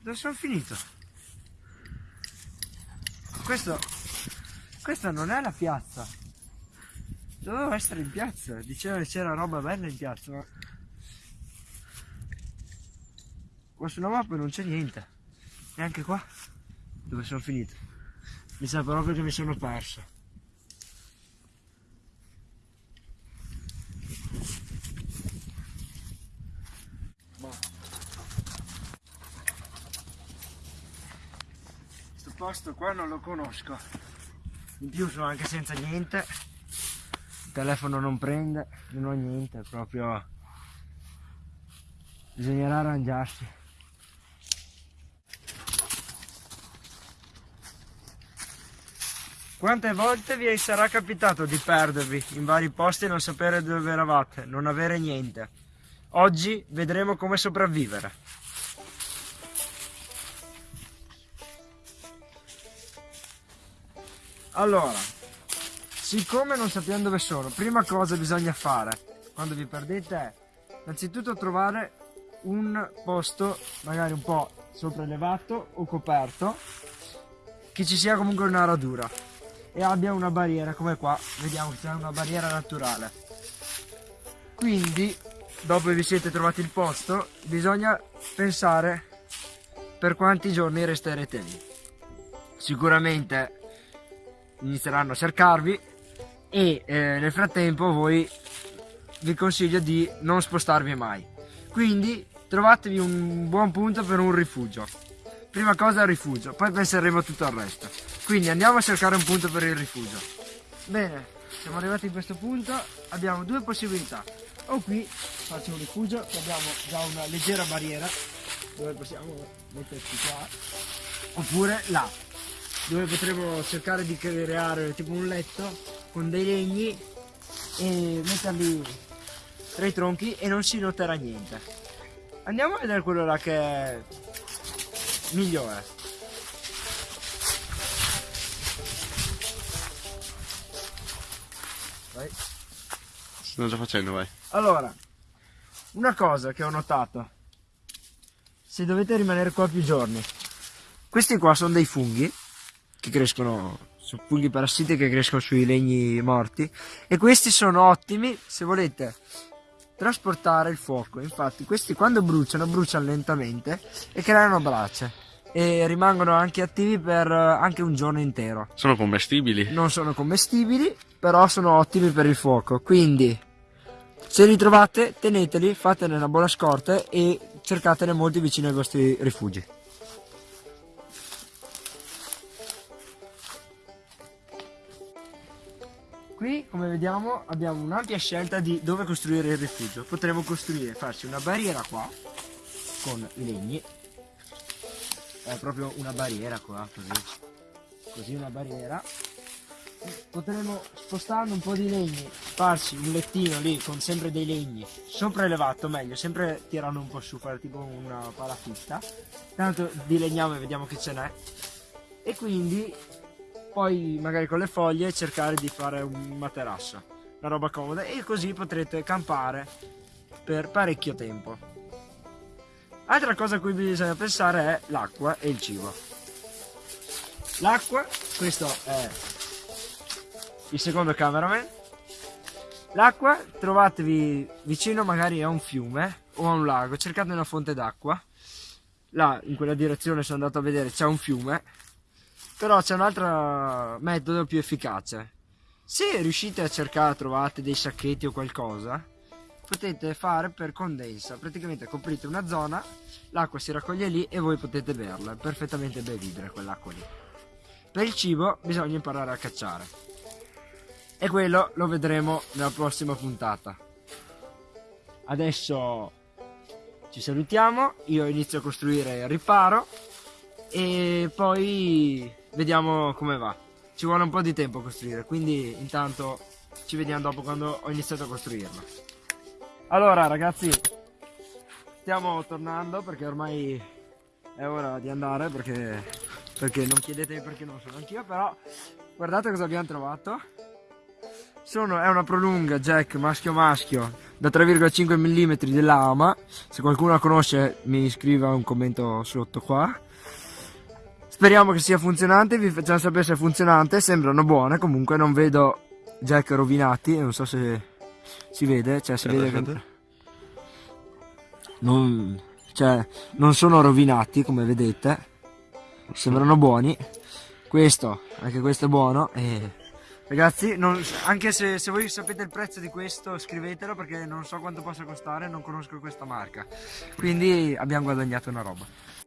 Dove sono finito? Questo... Questa non è la piazza. Dovevo essere in piazza. Diceva che c'era roba bella in piazza, ma... Qua sulla mappa non c'è niente. Neanche qua. Dove sono finito? Mi sa proprio che mi sono perso. Posto qua non lo conosco. In più sono anche senza niente. Il telefono non prende, non ho niente, proprio bisognerà arrangiarsi. Quante volte vi sarà capitato di perdervi in vari posti e non sapere dove eravate, non avere niente? Oggi vedremo come sopravvivere. Allora, siccome non sappiamo dove sono, prima cosa bisogna fare quando vi perdete è innanzitutto trovare un posto magari un po' sopraelevato o coperto che ci sia comunque una radura e abbia una barriera come qua vediamo che c'è una barriera naturale. Quindi dopo vi siete trovati il posto bisogna pensare per quanti giorni resterete lì. Sicuramente inizieranno a cercarvi e eh, nel frattempo voi vi consiglio di non spostarvi mai. Quindi trovatevi un buon punto per un rifugio. Prima cosa il rifugio poi penseremo a tutto il resto. Quindi andiamo a cercare un punto per il rifugio. Bene siamo arrivati in questo punto abbiamo due possibilità. O qui faccio un rifugio che abbiamo già una leggera barriera dove possiamo metterci qua. Oppure là dove potremo cercare di creare tipo un letto con dei legni e metterli tra i tronchi e non si noterà niente. Andiamo a vedere quello là che è migliore. Vai. Stanno già facendo, vai. allora una cosa che ho notato. Se dovete rimanere qua più giorni. Questi qua sono dei funghi che crescono sono funghi parassiti che crescono sui legni morti. E questi sono ottimi se volete trasportare il fuoco. Infatti questi quando bruciano bruciano lentamente e creano brace e rimangono anche attivi per eh, anche un giorno intero. Sono commestibili? non sono commestibili però sono ottimi per il fuoco. Quindi se li trovate teneteli fatene una buona scorta e cercatene molti vicino ai vostri rifugi Qui, come vediamo, abbiamo un'ampia scelta di dove costruire il rifugio. Potremmo costruire, farci una barriera qua, con i legni. È proprio una barriera qua, così. Così una barriera. Potremmo, spostando un po' di legni, farci un lettino lì con sempre dei legni, sopraelevato meglio, sempre tirando un po' su, fare tipo una palafitta. Tanto dilegniamo e vediamo che ce n'è. E quindi poi magari con le foglie cercare di fare un materasso, una roba comoda e così potrete campare per parecchio tempo. Altra cosa a cui bisogna pensare è l'acqua e il cibo. L'acqua, questo è il secondo cameraman. L'acqua trovatevi vicino magari a un fiume o a un lago, cercate una fonte d'acqua. Là in quella direzione sono andato a vedere c'è un fiume però c'è un altro metodo più efficace. Se riuscite a cercare, trovate dei sacchetti o qualcosa, potete fare per condensa. Praticamente coprite una zona, l'acqua si raccoglie lì e voi potete berla. È perfettamente bevibile quell'acqua lì. Per il cibo bisogna imparare a cacciare. E quello lo vedremo nella prossima puntata. Adesso ci salutiamo, io inizio a costruire il riparo e poi vediamo come va. Ci vuole un po' di tempo a costruire, quindi intanto ci vediamo dopo quando ho iniziato a costruirlo. Allora ragazzi, stiamo tornando perché ormai è ora di andare perché, perché non chiedetemi perché non sono anch'io, però guardate cosa abbiamo trovato. Sono, è una prolunga jack maschio maschio da 3,5 mm dell'AMA. Se qualcuno la conosce mi scriva un commento sotto qua. Speriamo che sia funzionante, vi facciamo sapere se è funzionante, sembrano buone, comunque non vedo jack rovinati, non so se si vede, cioè si vede che non, cioè, non sono rovinati come vedete, sembrano buoni. Questo, anche questo è buono e ragazzi, non- anche se, se voi sapete il prezzo di questo scrivetelo perché non so quanto possa costare, non conosco questa marca. Quindi abbiamo guadagnato una roba.